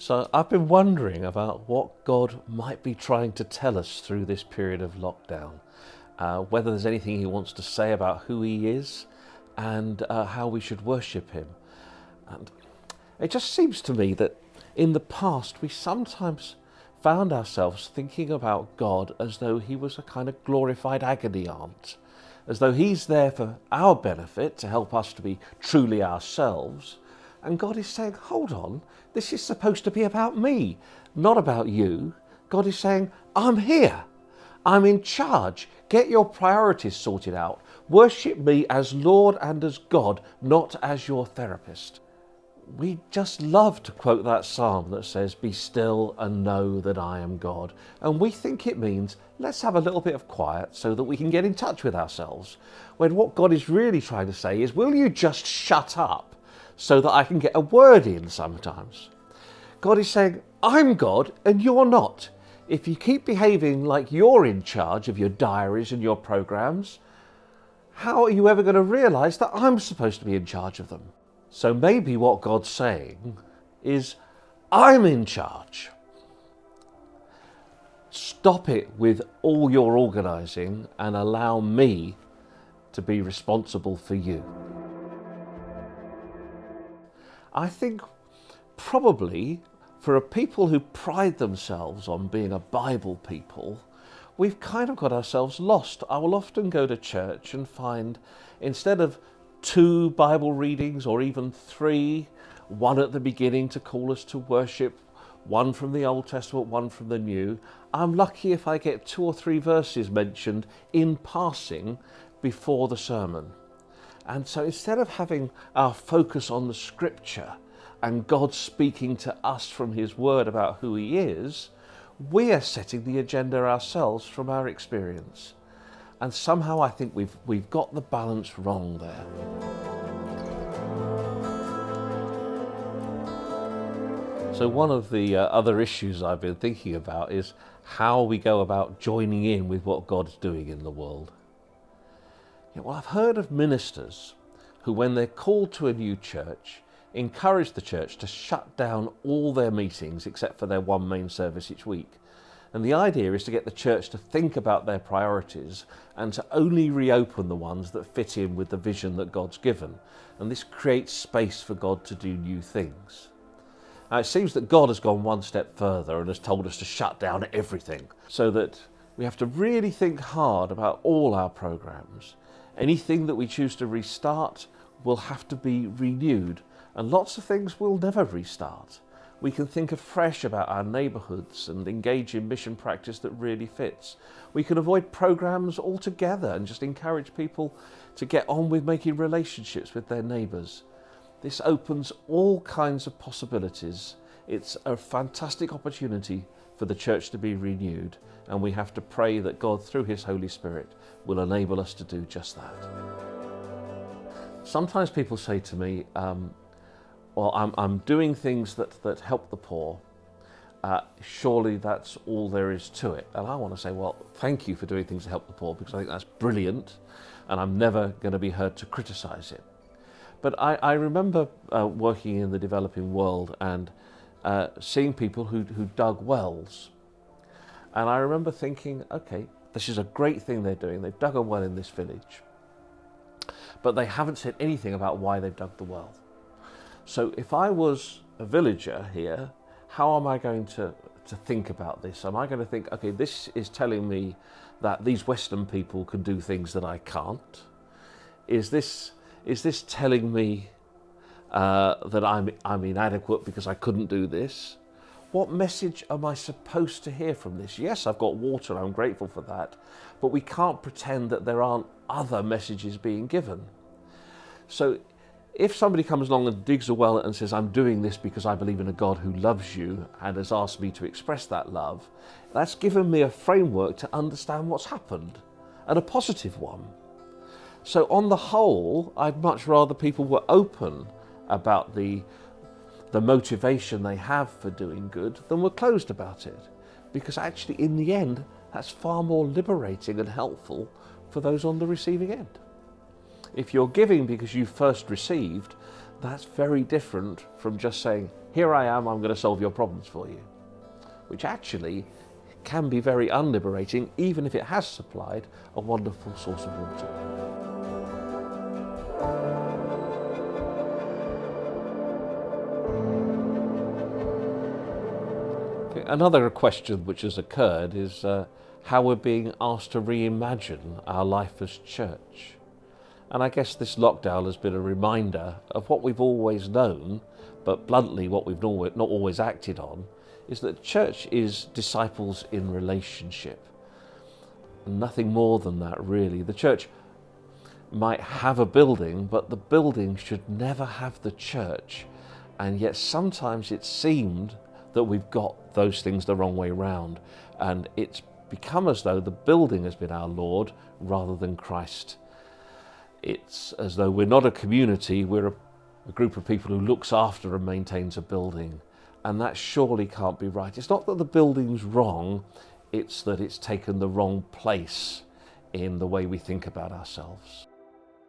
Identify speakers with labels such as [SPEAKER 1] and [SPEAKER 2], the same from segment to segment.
[SPEAKER 1] So I've been wondering about what God might be trying to tell us through this period of lockdown. Uh, whether there's anything He wants to say about who He is and uh, how we should worship Him. And it just seems to me that in the past we sometimes found ourselves thinking about God as though He was a kind of glorified agony aunt, as though He's there for our benefit to help us to be truly ourselves and God is saying, hold on, this is supposed to be about me, not about you. God is saying, I'm here. I'm in charge. Get your priorities sorted out. Worship me as Lord and as God, not as your therapist. We just love to quote that psalm that says, Be still and know that I am God. And we think it means, let's have a little bit of quiet so that we can get in touch with ourselves. When what God is really trying to say is, Will you just shut up so that I can get a word in sometimes. God is saying, I'm God and you're not. If you keep behaving like you're in charge of your diaries and your programs, how are you ever going to realize that I'm supposed to be in charge of them? So maybe what God's saying is, I'm in charge. Stop it with all your organizing and allow me to be responsible for you. I think probably for a people who pride themselves on being a Bible people, we've kind of got ourselves lost. I will often go to church and find instead of two Bible readings or even three, one at the beginning to call us to worship, one from the Old Testament, one from the New, I'm lucky if I get two or three verses mentioned in passing before the sermon. And so instead of having our focus on the scripture and God speaking to us from his word about who he is, we are setting the agenda ourselves from our experience. And somehow I think we've, we've got the balance wrong there. So one of the uh, other issues I've been thinking about is how we go about joining in with what God's doing in the world. Yeah, well, I've heard of ministers who, when they're called to a new church, encourage the church to shut down all their meetings except for their one main service each week. And the idea is to get the church to think about their priorities and to only reopen the ones that fit in with the vision that God's given. And this creates space for God to do new things. Now, it seems that God has gone one step further and has told us to shut down everything so that we have to really think hard about all our programs Anything that we choose to restart will have to be renewed and lots of things will never restart. We can think afresh about our neighbourhoods and engage in mission practice that really fits. We can avoid programs altogether and just encourage people to get on with making relationships with their neighbours. This opens all kinds of possibilities. It's a fantastic opportunity for the church to be renewed and we have to pray that God through his Holy Spirit will enable us to do just that. Sometimes people say to me, um, well, I'm, I'm, doing things that, that help the poor. Uh, surely that's all there is to it. And I want to say, well, thank you for doing things to help the poor because I think that's brilliant and I'm never going to be heard to criticize it. But I, I remember uh, working in the developing world and uh, seeing people who, who dug wells. And I remember thinking, okay, this is a great thing they're doing. They've dug a well in this village. But they haven't said anything about why they've dug the well. So if I was a villager here, how am I going to, to think about this? Am I going to think, okay, this is telling me that these Western people can do things that I can't? Is this, is this telling me uh, that I'm, I'm inadequate because I couldn't do this? What message am I supposed to hear from this? Yes, I've got water, I'm grateful for that, but we can't pretend that there aren't other messages being given. So if somebody comes along and digs a well and says, I'm doing this because I believe in a God who loves you and has asked me to express that love, that's given me a framework to understand what's happened and a positive one. So, on the whole, I'd much rather people were open about the, the motivation they have for doing good than were closed about it. Because actually, in the end, that's far more liberating and helpful for those on the receiving end. If you're giving because you first received, that's very different from just saying, Here I am, I'm going to solve your problems for you, which actually can be very unliberating, even if it has supplied a wonderful source of water. Another question which has occurred is uh, how we're being asked to reimagine our life as church. And I guess this lockdown has been a reminder of what we've always known, but bluntly what we've not always acted on, is that church is disciples in relationship. Nothing more than that, really. The church might have a building, but the building should never have the church. And yet sometimes it seemed that we've got those things the wrong way round. And it's become as though the building has been our Lord rather than Christ. It's as though we're not a community, we're a, a group of people who looks after and maintains a building. And that surely can't be right. It's not that the building's wrong, it's that it's taken the wrong place in the way we think about ourselves.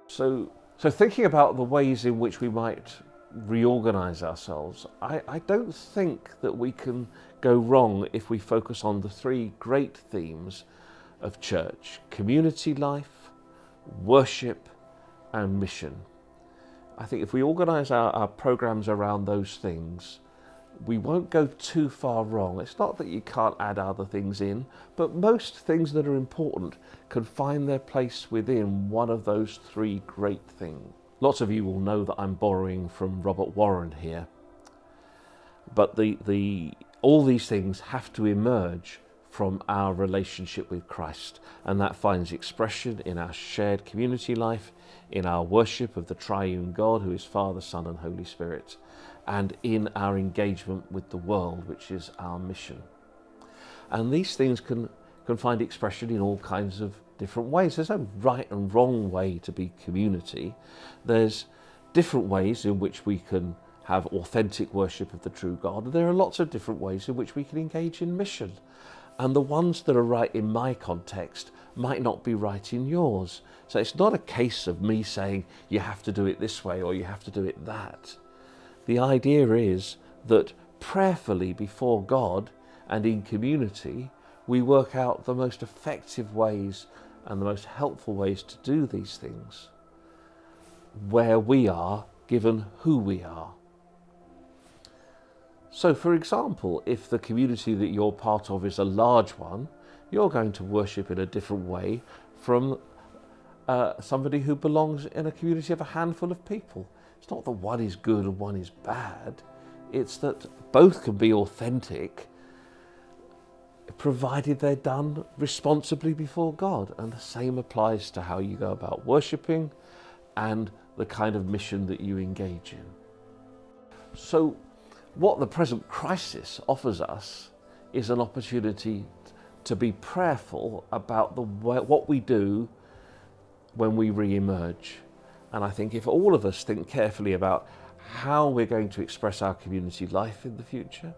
[SPEAKER 1] So, so thinking about the ways in which we might reorganize ourselves, I, I don't think that we can go wrong if we focus on the three great themes of church community life, worship, and mission. I think if we organise our, our programs around those things, we won't go too far wrong. It's not that you can't add other things in, but most things that are important can find their place within one of those three great things. Lots of you will know that I'm borrowing from Robert Warren here. But the, the, all these things have to emerge from our relationship with Christ, and that finds expression in our shared community life, in our worship of the triune God, who is Father, Son, and Holy Spirit, and in our engagement with the world, which is our mission. And these things can, can find expression in all kinds of different ways. There's no right and wrong way to be community. There's different ways in which we can have authentic worship of the true God. There are lots of different ways in which we can engage in mission. And the ones that are right in my context might not be right in yours. So it's not a case of me saying you have to do it this way or you have to do it that. The idea is that prayerfully before God and in community, we work out the most effective ways and the most helpful ways to do these things where we are given who we are. So, for example, if the community that you're part of is a large one, you're going to worship in a different way from uh, somebody who belongs in a community of a handful of people. It's not that one is good and one is bad, it's that both can be authentic provided they're done responsibly before God. And the same applies to how you go about worshipping and the kind of mission that you engage in. So, what the present crisis offers us is an opportunity to be prayerful about the what we do when we re-emerge. And I think if all of us think carefully about how we're going to express our community life in the future,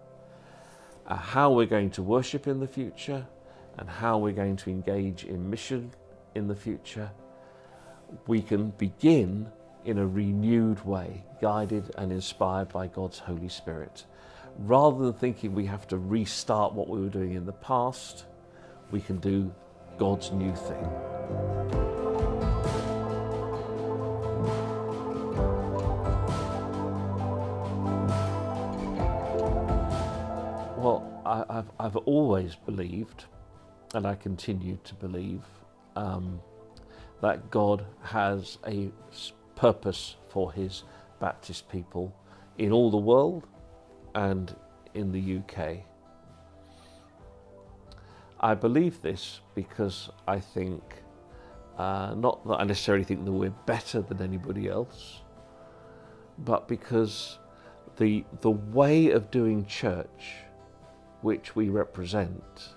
[SPEAKER 1] Uh, how we're going to worship in the future, and how we're going to engage in mission in the future, we can begin in a renewed way, guided and inspired by God's Holy Spirit. Rather than thinking we have to restart what we were doing in the past, we can do God's new thing. Well, I, have I've always believed, and I continue to believe, um, that God has a purpose for his Baptist people in all the world and in the UK. I believe this because I think, uh, not that I necessarily think that we're better than anybody else, but because the, the way of doing church which we represent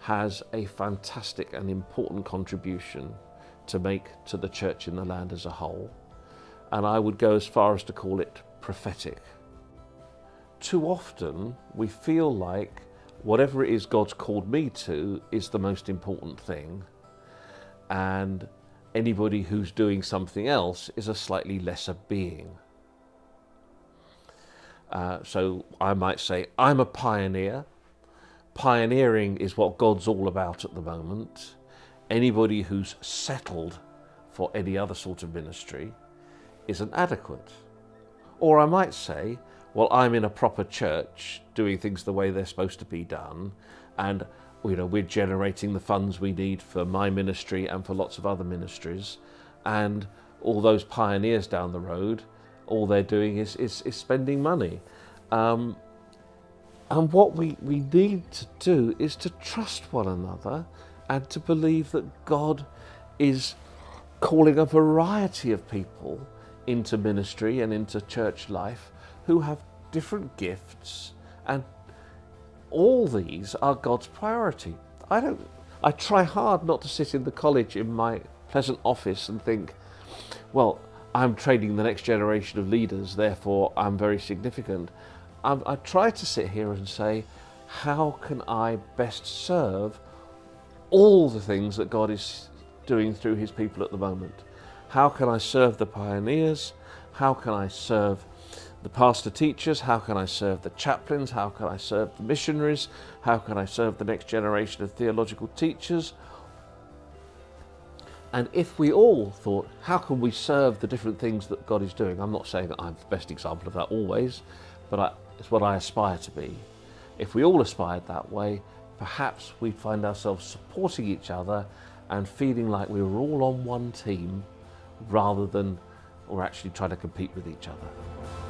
[SPEAKER 1] has a fantastic and important contribution to make to the church in the land as a whole. And I would go as far as to call it prophetic. Too often we feel like whatever it is God's called me to is the most important thing. And anybody who's doing something else is a slightly lesser being. Uh, so I might say, I'm a pioneer. Pioneering is what God's all about at the moment. Anybody who's settled for any other sort of ministry isn't adequate. Or I might say, well, I'm in a proper church doing things the way they're supposed to be done, and you know we're generating the funds we need for my ministry and for lots of other ministries, and all those pioneers down the road, all they're doing is is, is spending money. Um, and what we, we need to do is to trust one another and to believe that God is calling a variety of people into ministry and into church life who have different gifts and all these are God's priority. I don't I try hard not to sit in the college in my pleasant office and think, well, I'm training the next generation of leaders, therefore I'm very significant. I, I try to sit here and say, how can I best serve all the things that God is doing through his people at the moment? How can I serve the pioneers? How can I serve the pastor teachers? How can I serve the chaplains? How can I serve the missionaries? How can I serve the next generation of theological teachers? And if we all thought, how can we serve the different things that God is doing? I'm not saying that I'm the best example of that always, but I, it's what I aspire to be. If we all aspired that way, perhaps we'd find ourselves supporting each other and feeling like we were all on one team rather than we're actually trying to compete with each other.